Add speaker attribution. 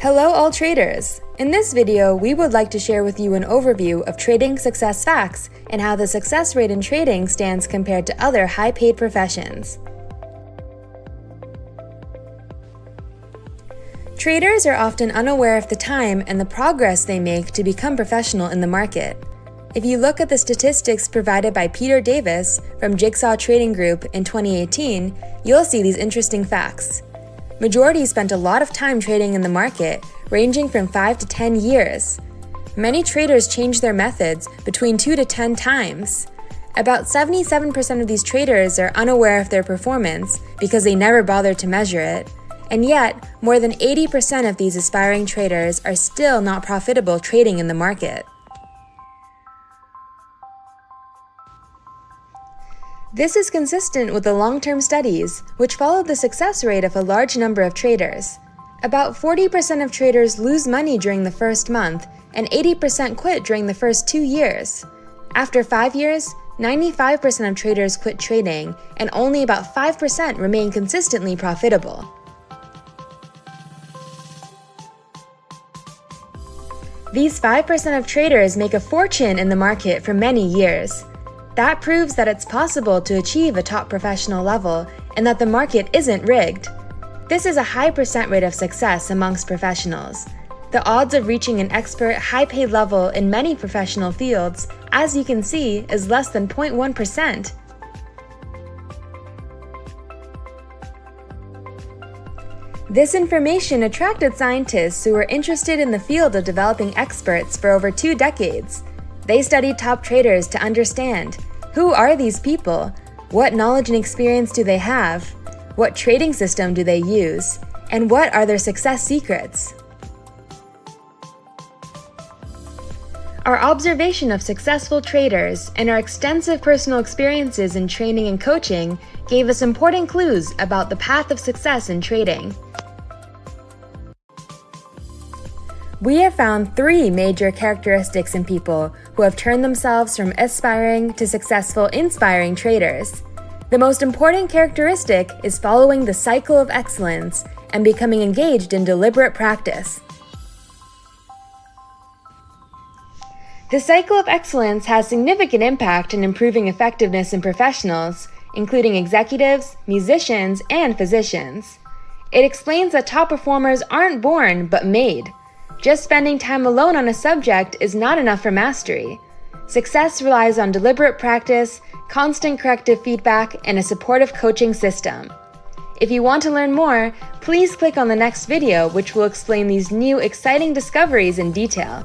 Speaker 1: Hello all traders! In this video, we would like to share with you an overview of trading success facts and how the success rate in trading stands compared to other high-paid professions. Traders are often unaware of the time and the progress they make to become professional in the market. If you look at the statistics provided by Peter Davies from Jigsaw Trading Group in 2018, you'll see these interesting facts. Majority spent a lot of time trading in the market, ranging from 5 to 10 years. Many traders change their methods between 2 to 10 times. About 77% of these traders are unaware of their performance because they never bother to measure it. And yet, more than 80% of these aspiring traders are still not profitable trading in the market. This is consistent with the long-term studies, which followed the success rate of a large number of traders. About 40% of traders lose money during the first month, and 80% quit during the first two years. After five years, 95% of traders quit trading, and only about 5% remain consistently profitable. These 5% of traders make a fortune in the market for many years. That proves that it's possible to achieve a top professional level and that the market isn't rigged. This is a high percent rate of success amongst professionals. The odds of reaching an expert, high-paid level in many professional fields, as you can see, is less than 0.1%. This information attracted scientists who were interested in the field of developing experts for over two decades. They studied top traders to understand who are these people? What knowledge and experience do they have? What trading system do they use? And what are their success secrets? Our observation of successful traders and our extensive personal experiences in training and coaching gave us important clues about the path of success in trading. We have found three major characteristics in people who have turned themselves from aspiring to successful inspiring traders. The most important characteristic is following the cycle of excellence and becoming engaged in deliberate practice. The cycle of excellence has significant impact in improving effectiveness in professionals, including executives, musicians, and physicians. It explains that top performers aren't born, but made. Just spending time alone on a subject is not enough for mastery. Success relies on deliberate practice, constant corrective feedback, and a supportive coaching system. If you want to learn more, please click on the next video which will explain these new exciting discoveries in detail.